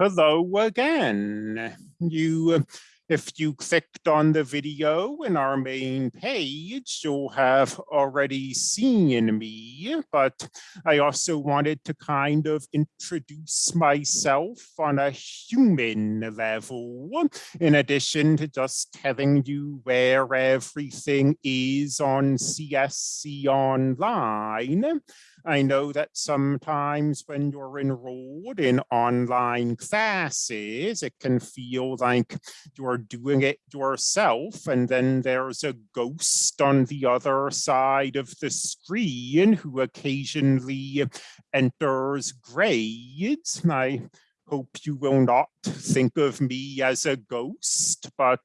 Hello again. You, uh, if you clicked on the video in our main page, you'll have already seen me, but I also wanted to kind of introduce myself on a human level, in addition to just telling you where everything is on CSC Online. I know that sometimes when you're enrolled in online classes, it can feel like you're doing it yourself and then there's a ghost on the other side of the screen who occasionally enters grades. I hope you will not think of me as a ghost, but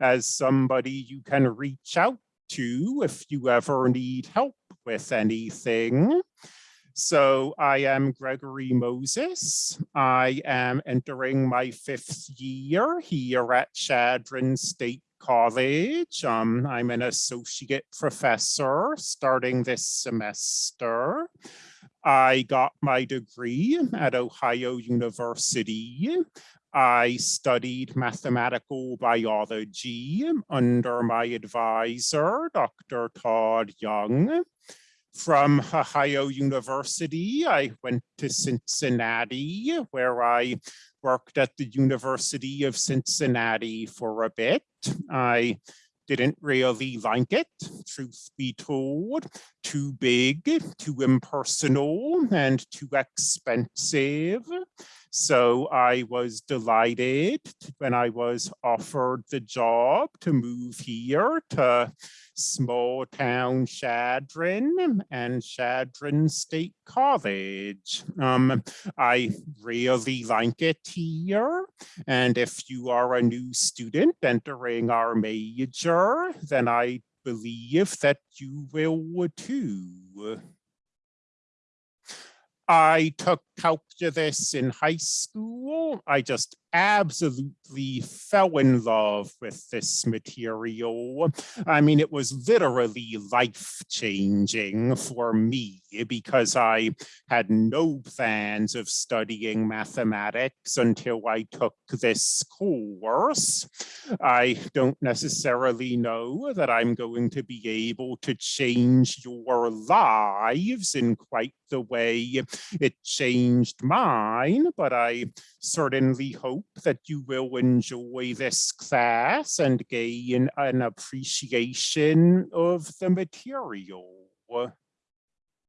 as somebody you can reach out to if you ever need help with anything. So I am Gregory Moses. I am entering my fifth year here at Chadron State College. Um, I'm an associate professor starting this semester. I got my degree at Ohio University. I studied mathematical biology under my advisor, Dr. Todd Young. From Ohio University, I went to Cincinnati, where I worked at the University of Cincinnati for a bit. I didn't really like it, truth be told. Too big, too impersonal, and too expensive. So I was delighted when I was offered the job to move here to small town Chadron and Chadron State College. Um, I really like it here. And if you are a new student entering our major, then I believe that you will too. I took calculus in high school. I just absolutely fell in love with this material. I mean, it was literally life changing for me because I had no plans of studying mathematics until I took this course. I don't necessarily know that I'm going to be able to change your lives in quite the way it changed mine, but I certainly hope that you will enjoy this class and gain an appreciation of the material.